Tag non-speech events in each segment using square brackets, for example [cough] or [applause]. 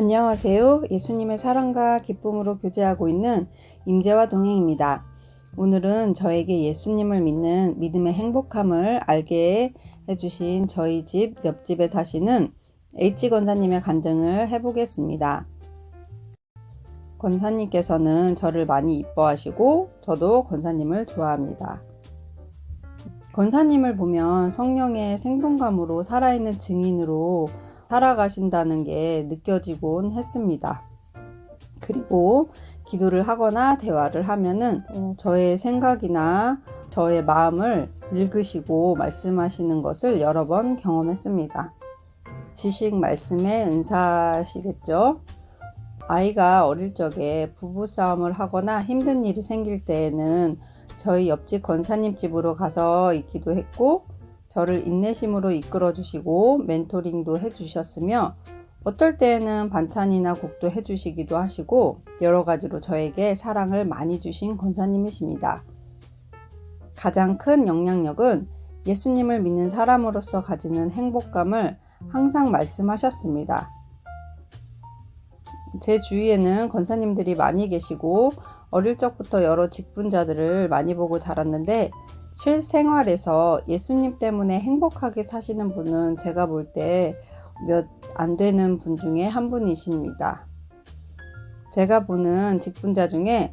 안녕하세요. 예수님의 사랑과 기쁨으로 교제하고 있는 임재와 동행입니다. 오늘은 저에게 예수님을 믿는 믿음의 행복함을 알게 해주신 저희 집 옆집에 사시는 H 권사님의 간증을 해보겠습니다. 권사님께서는 저를 많이 이뻐하시고 저도 권사님을 좋아합니다. 권사님을 보면 성령의 생동감으로 살아있는 증인으로 살아가신다는 게 느껴지곤 했습니다. 그리고 기도를 하거나 대화를 하면은 어, 저의 생각이나 저의 마음을 읽으시고 말씀하시는 것을 여러 번 경험했습니다. 지식 말씀의 은사시겠죠? 아이가 어릴 적에 부부싸움을 하거나 힘든 일이 생길 때에는 저희 옆집 권사님 집으로 가서 있기도 했고 저를 인내심으로 이끌어 주시고 멘토링도 해 주셨으며 어떨 때에는 반찬이나 국도 해 주시기도 하시고 여러 가지로 저에게 사랑을 많이 주신 권사님이십니다. 가장 큰 영향력은 예수님을 믿는 사람으로서 가지는 행복감을 항상 말씀하셨습니다. 제 주위에는 권사님들이 많이 계시고 어릴 적부터 여러 직분자들을 많이 보고 자랐는데 실생활에서 예수님 때문에 행복하게 사시는 분은 제가 볼 때 몇 안 되는 분 중에 한 분이십니다. 제가 보는 직분자 중에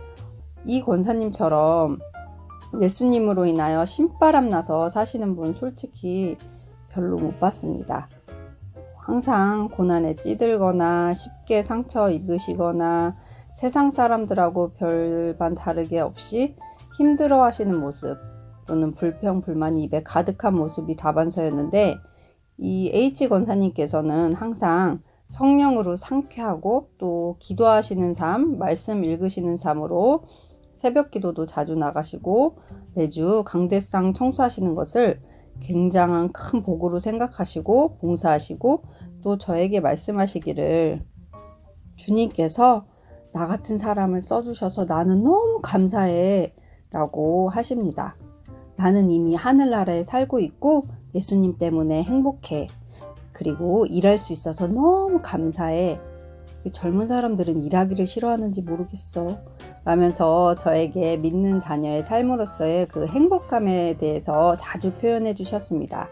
이 권사님처럼 예수님으로 인하여 신바람 나서 사시는 분 솔직히 별로 못 봤습니다. 항상 고난에 찌들거나 쉽게 상처 입으시거나 세상 사람들하고 별반 다르게 없이 힘들어 하시는 모습 또는 불평, 불만이 입에 가득한 모습이 다반사였는데 이 H 권사님께서는 항상 성령으로 상쾌하고 또 기도하시는 삶, 말씀 읽으시는 삶으로 새벽 기도도 자주 나가시고 매주 강대상 청소하시는 것을 굉장한 큰 복으로 생각하시고 봉사하시고 또 저에게 말씀하시기를 주님께서 나 같은 사람을 써주셔서 나는 너무 감사해 라고 하십니다. 나는 이미 하늘나라에 살고 있고 예수님 때문에 행복해. 그리고 일할 수 있어서 너무 감사해. 젊은 사람들은 일하기를 싫어하는지 모르겠어. 라면서 저에게 믿는 자녀의 삶으로서의 그 행복감에 대해서 자주 표현해 주셨습니다.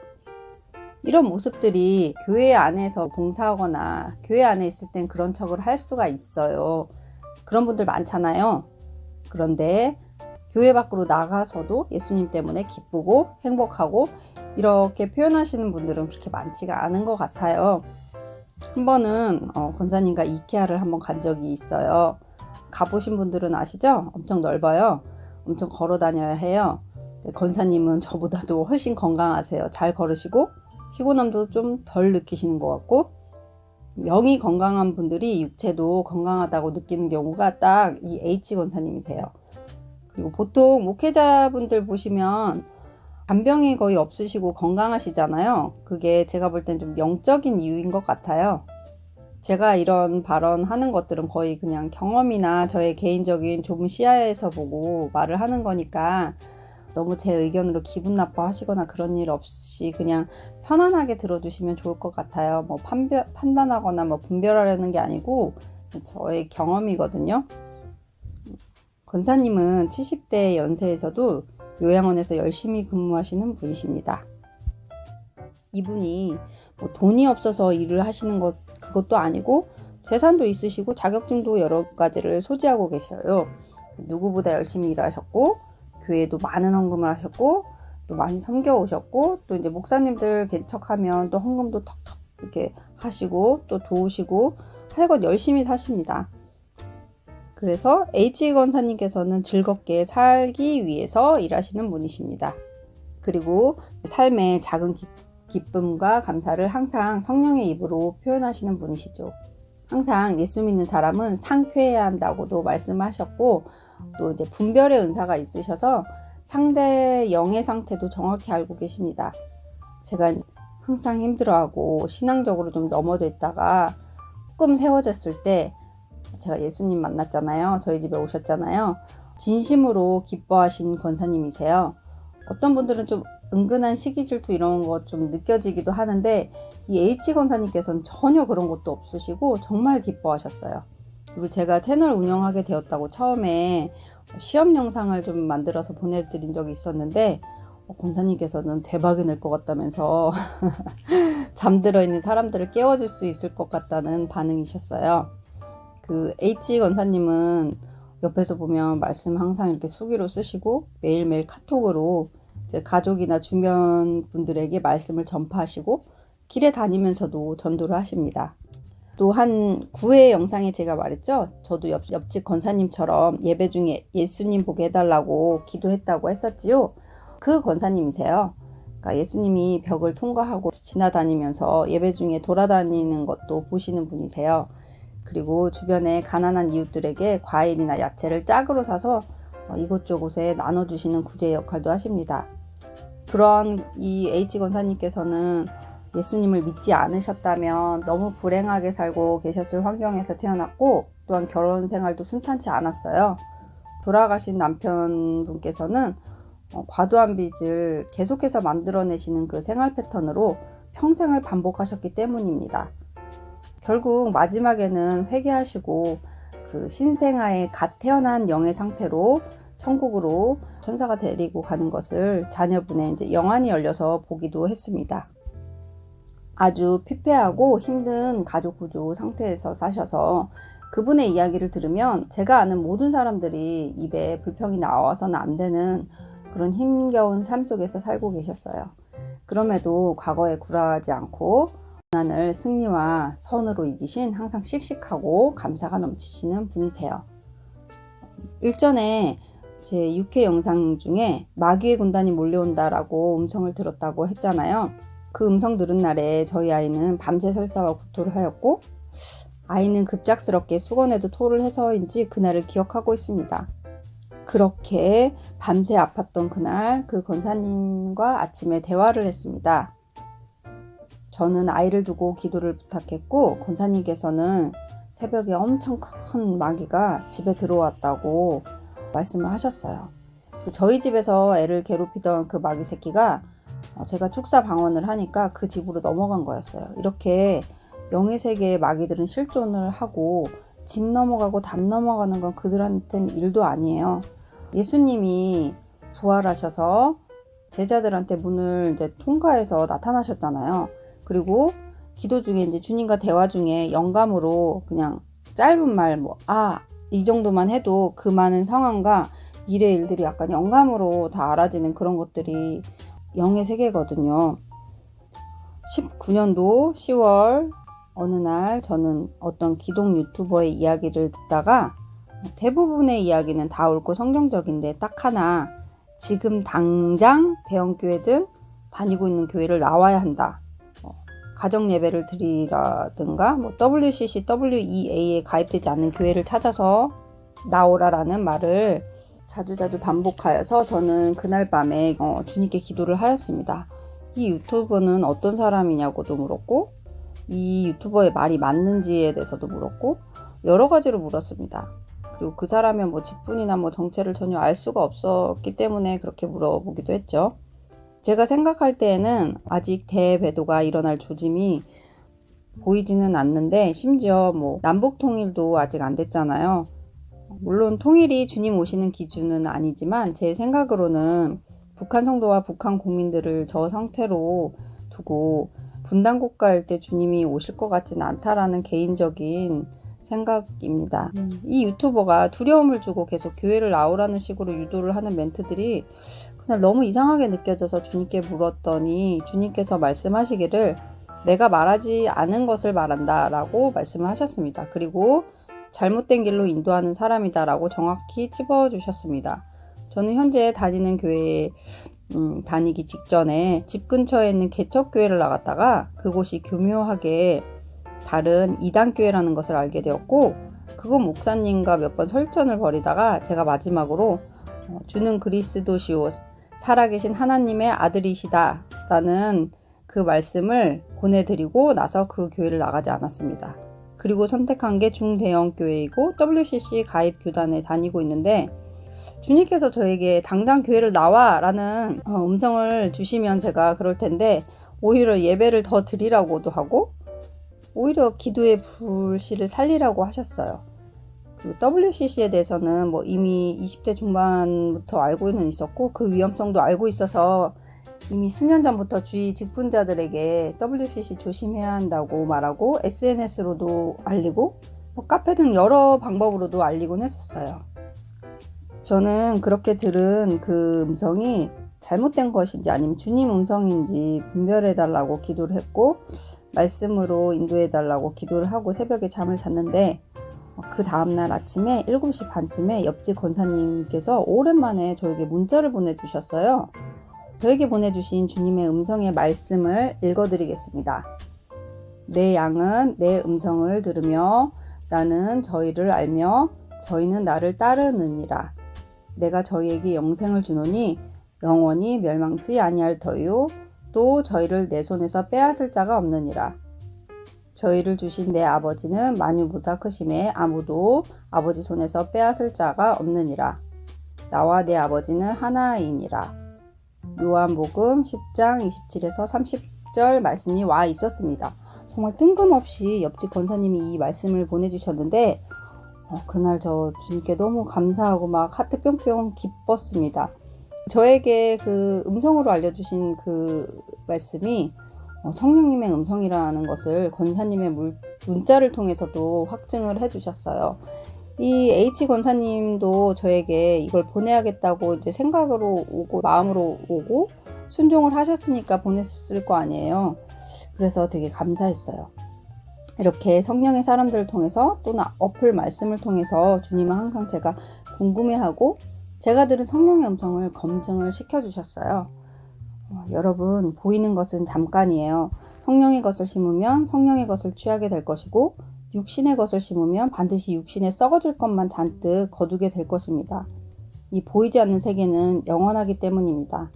이런 모습들이 교회 안에서 봉사하거나 교회 안에 있을 땐 그런 척을 할 수가 있어요. 그런 분들 많잖아요. 그런데 교회 밖으로 나가서도 예수님 때문에 기쁘고 행복하고 이렇게 표현하시는 분들은 그렇게 많지가 않은 것 같아요. 한 번은 어, 권사님과 이케아를 한번 간 적이 있어요. 가보신 분들은 아시죠? 엄청 넓어요. 엄청 걸어 다녀야 해요. 권사님은 저보다도 훨씬 건강하세요. 잘 걸으시고 피곤함도 좀 덜 느끼시는 것 같고 영이 건강한 분들이 육체도 건강하다고 느끼는 경우가 딱 이 H 권사님이세요. 그리고 보통 목회자분들 보시면 간병이 거의 없으시고 건강하시잖아요. 그게 제가 볼 땐 좀 영적인 이유인 것 같아요. 제가 이런 발언하는 것들은 거의 그냥 경험이나 저의 개인적인 좁은 시야에서 보고 말을 하는 거니까 너무 제 의견으로 기분 나빠 하시거나 그런 일 없이 그냥 편안하게 들어주시면 좋을 것 같아요. 뭐 판별, 판단하거나 뭐 분별하려는 게 아니고 저의 경험이거든요. 권사님은 70대 연세에서도 요양원에서 열심히 근무하시는 분이십니다. 이분이 뭐 돈이 없어서 일을 하시는 것 그것도 아니고 재산도 있으시고 자격증도 여러 가지를 소지하고 계셔요. 누구보다 열심히 일하셨고 교회도 많은 헌금을 하셨고 또 많이 섬겨 오셨고 또 이제 목사님들 개척하면 또 헌금도 턱턱 이렇게 하시고 또 도우시고 하여간 열심히 사십니다. 그래서 H 권사님께서는 즐겁게 살기 위해서 일하시는 분이십니다. 그리고 삶의 작은 기, 쁨과 감사를 항상 성령의 입으로 표현하시는 분이시죠. 항상 예수 믿는 사람은 상쾌해야 한다고도 말씀하셨고 또 이제 분별의 은사가 있으셔서 상대 영의 상태도 정확히 알고 계십니다. 제가 항상 힘들어하고 신앙적으로 좀 넘어져 있다가 조금 세워졌을 때 제가 예수님 만났잖아요. 저희 집에 오셨잖아요. 진심으로 기뻐하신 권사님이세요. 어떤 분들은 좀 은근한 시기 질투 이런 거좀 느껴지기도 하는데 이 H 권사님께서는 전혀 그런 것도 없으시고 정말 기뻐하셨어요. 그리고 제가 채널 운영하게 되었다고 처음에 시험 영상을 좀 만들어서 보내드린 적이 있었는데 어, 권사님께서는 대박이 날 것 같다면서 [laughs] 잠들어 있는 사람들을 깨워줄 수 있을 것 같다는 반응이셨어요. 그 H 권사님은 옆에서 보면 말씀 항상 이렇게 수기로 쓰시고 매일매일 카톡으로 가족이나 주변 분들에게 말씀을 전파하시고 길에 다니면서도 전도를 하십니다. 또 한 9회 영상에 제가 말했죠. 저도 옆, 옆집 권사님처럼 예배 중에 예수님 보게 해달라고 기도했다고 했었지요. 그 권사님이세요. 그러니까 예수님이 벽을 통과하고 지나다니면서 예배 중에 돌아다니는 것도 보시는 분이세요. 그리고 주변에 가난한 이웃들에게 과일이나 야채를 짝으로 사서 어, 이곳저곳에 나눠주시는 구제 역할도 하십니다. 그런 이 H 권사님께서는 예수님을 믿지 않으셨다면 너무 불행하게 살고 계셨을 환경에서 태어났고 또한 결혼 생활도 순탄치 않았어요. 돌아가신 남편분께서는 어, 과도한 빚을 계속해서 만들어내시는 그 생활 패턴으로 평생을 반복하셨기 때문입니다. 결국 마지막에는 회개하시고 그 신생아의 갓 태어난 영의 상태로 천국으로 천사가 데리고 가는 것을 자녀분의 이제 영안이 열려서 보기도 했습니다. 아주 피폐하고 힘든 가족 구조 상태에서 사셔서 그분의 이야기를 들으면 제가 아는 모든 사람들이 입에 불평이 나와서는 안 되는 그런 힘겨운 삶 속에서 살고 계셨어요. 그럼에도 과거에 굴하지 않고 고난을 승리와 선으로 이기신 항상 씩씩하고 감사가 넘치시는 분이세요. 일전에 제 6회 영상 중에 마귀의 군단이 몰려온다라고 음성을 들었다고 했잖아요. 그 음성 들은 날에 저희 아이는 밤새 설사와 구토를 하였고 아이는 급작스럽게 수건에도 토를 해서인지 그날을 기억하고 있습니다. 그렇게 밤새 아팠던 그날 그 권사님과 아침에 대화를 했습니다. 저는 아이를 두고 기도를 부탁했고 권사님께서는 새벽에 엄청 큰 마귀가 집에 들어왔다고 말씀을 하셨어요. 그 저희 집에서 애를 괴롭히던 그 마귀 새끼가 제가 축사 방언을 하니까 그 집으로 넘어간 거였어요. 이렇게 영의 세계의 마귀들은 실존을 하고 집 넘어가고 담 넘어가는 건 그들한테는 일도 아니에요. 예수님이 부활하셔서 제자들한테 문을 이제 통과해서 나타나셨잖아요. 그리고 기도 중에 이제 주님과 대화 중에 영감으로 그냥 짧은 말 뭐 아 이 정도만 해도 그 많은 상황과 미래 일들이 약간 영감으로 다 알아지는 그런 것들이 영의 세계거든요. 19년도 10월 어느 날 저는 어떤 기독 유튜버의 이야기를 듣다가 대부분의 이야기는 다 옳고 성경적인데 딱 하나 지금 당장 대형교회든 다니고 있는 교회를 나와야 한다. 어, 가정 예배를 드리라든가 뭐 WCC, WEA에 가입되지 않는 교회를 찾아서 나오라라는 말을 자주자주 반복하여서 저는 그날 밤에 어, 주님께 기도를 하였습니다. 이 유튜버는 어떤 사람이냐고도 물었고 이 유튜버의 말이 맞는지에 대해서도 물었고 여러 가지로 물었습니다. 그리고 그 사람의 뭐 직분이나 뭐 정체를 전혀 알 수가 없었기 때문에 그렇게 물어보기도 했죠. 제가 생각할 때에는 아직 대배도가 일어날 조짐이 보이지는 않는데 심지어 뭐 남북 통일도 아직 안 됐잖아요. 물론 통일이 주님 오시는 기준은 아니지만 제 생각으로는 북한 성도와 북한 국민들을 저 상태로 두고 분단 국가일 때 주님이 오실 것 같지는 않다라는 개인적인 생각입니다. 음. 이 유튜버가 두려움을 주고 계속 교회를 나오라는 식으로 유도를 하는 멘트들이 그날 너무 이상하게 느껴져서 주님께 물었더니 주님께서 말씀하시기를 내가 말하지 않은 것을 말한다 라고 말씀을 하셨습니다. 그리고 잘못된 길로 인도하는 사람이다 라고 정확히 찝어주셨습니다. 저는 현재 다니는 교회에 음, 다니기 직전에 집 근처에 있는 개척교회를 나갔다가 그곳이 교묘하게 다른 이단교회라는 것을 알게 되었고 그곳 목사님과 몇 번 설전을 벌이다가 제가 마지막으로 어, 주는 그리스도시오 살아계신 하나님의 아들이시다 라는 그 말씀을 보내드리고 나서 그 교회를 나가지 않았습니다. 그리고 선택한 게 중대형 교회이고 WCC 가입 교단에 다니고 있는데 주님께서 저에게 당장 교회를 나와 라는 어, 음성을 주시면 제가 그럴 텐데 오히려 예배를 더 드리라고도 하고 오히려 기도의 불씨를 살리라고 하셨어요. 그 WCC에 대해서는 뭐 이미 20대 중반부터 알고는 있었고 그 위험성도 알고 있어서 이미 수년 전부터 주위 직분자들에게 WCC 조심해야 한다고 말하고 SNS로도 알리고 뭐 카페 등 여러 방법으로도 알리곤 했었어요. 저는 그렇게 들은 그 음성이 잘못된 것인지 아니면 주님 음성인지 분별해 달라고 기도를 했고 말씀으로 인도해 달라고 기도를 하고 새벽에 잠을 잤는데 그 다음날 아침에 7시 반쯤에 옆집 권사님께서 오랜만에 저에게 문자를 보내주셨어요. 저에게 보내주신 주님의 음성의 말씀을 읽어드리겠습니다. 내 양은 내 음성을 들으며 나는 저희를 알며 저희는 나를 따르느니라. 내가 저희에게 영생을 주노니 영원히 멸망치 아니할 터요. 또 저희를 내 손에서 빼앗을 자가 없느니라. 저희를 주신 내 아버지는 만유보다 크심에 아무도 아버지 손에서 빼앗을 자가 없느니라. 나와 내 아버지는 하나이니라. 요한복음 10장 27에서 30절 말씀이 와 있었습니다. 정말 뜬금없이 옆집 권사님이 이 말씀을 보내주셨는데 어, 그날 저 주님께 너무 감사하고 막 하트 뿅뿅 기뻤습니다. 저에게 그 음성으로 알려주신 그 말씀이 어, 성령님의 음성이라는 것을 권사님의 물, 문자를 통해서도 확증을 해주셨어요. 이 H 권사님도 저에게 이걸 보내야겠다고 이제 생각으로 오고 마음으로 오고 순종을 하셨으니까 보냈을 거 아니에요. 그래서 되게 감사했어요. 이렇게 성령의 사람들을 통해서 또는 어플 말씀을 통해서 주님은 항상 제가 궁금해하고 제가 들은 성령의 음성을 검증을 시켜주셨어요. 어, 여러분, 보이는 것은 잠깐이에요. 성령의 것을 심으면 성령의 것을 취하게 될 것이고, 육신의 것을 심으면 반드시 육신에 썩어질 것만 잔뜩 거두게 될 것입니다. 이 보이지 않는 세계는 영원하기 때문입니다.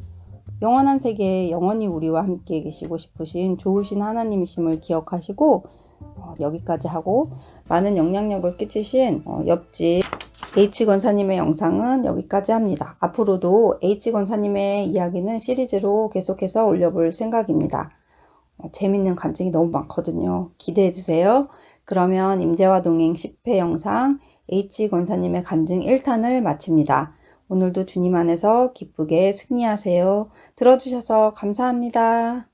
영원한 세계에 영원히 우리와 함께 계시고 싶으신 좋으신 하나님이심을 기억하시고 어, 여기까지 하고 많은 영향력을 끼치신 어, 옆집 H권사님의 영상은 여기까지 합니다. 앞으로도 H권사님의 이야기는 시리즈로 계속해서 올려볼 생각입니다. 어, 재밌는 간증이 너무 많거든요. 기대해주세요. 그러면 임재와 동행 10회 영상 H권사님의 간증 1탄을 마칩니다. 오늘도 주님 안에서 기쁘게 승리하세요. 들어주셔서 감사합니다.